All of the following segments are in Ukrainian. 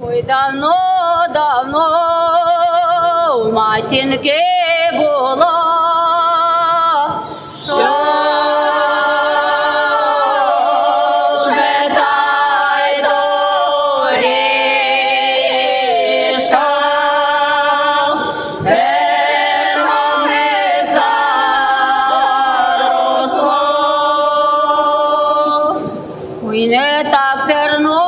Ой, давно, давно у матінки було. Ой, не так терном,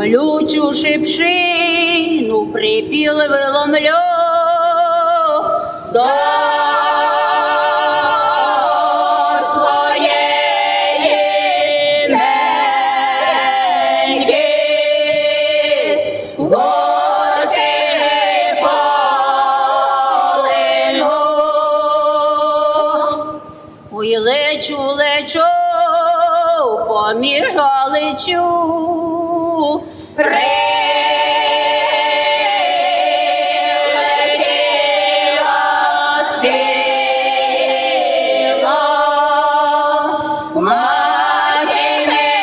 Колючу шипшину припіл виломлю до своєї неньки. Ой, лечу, лечу, поміж галичу. Прилетіла сила матінки.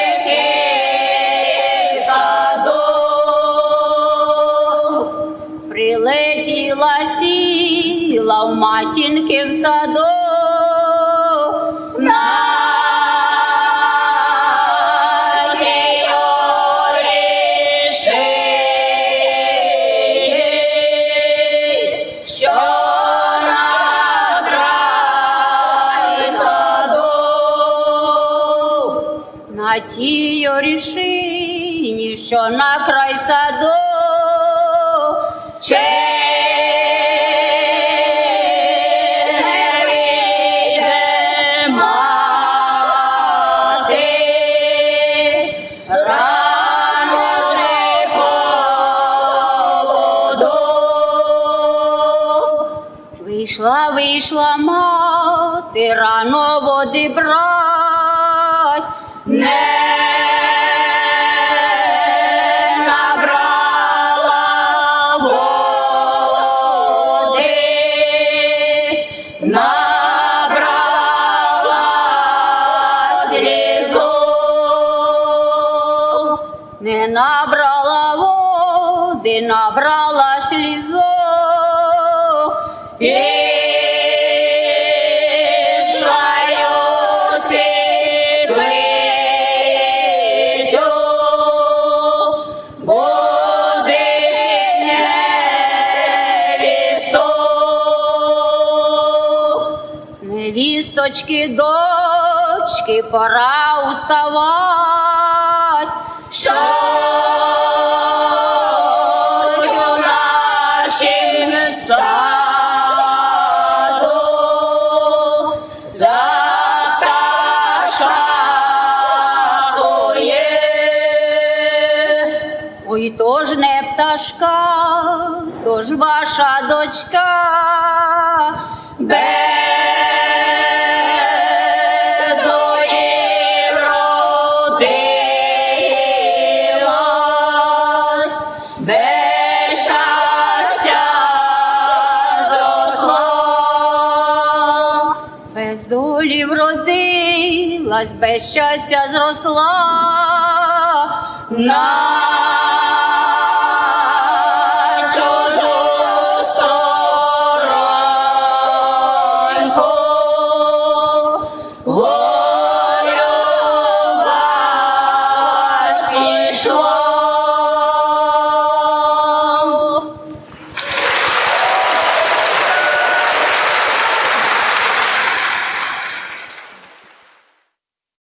Прилетіла сіла в матінки в саду. На тій що на край поводу. Вийшла, вийшла мати, рано води брать, не набрала води, набрала світлицю. Невісточки, дочки, пора уставать. Ой, то ж не пташка, то ж ваша дочка. Без долі вродилась, без щастя зросла. На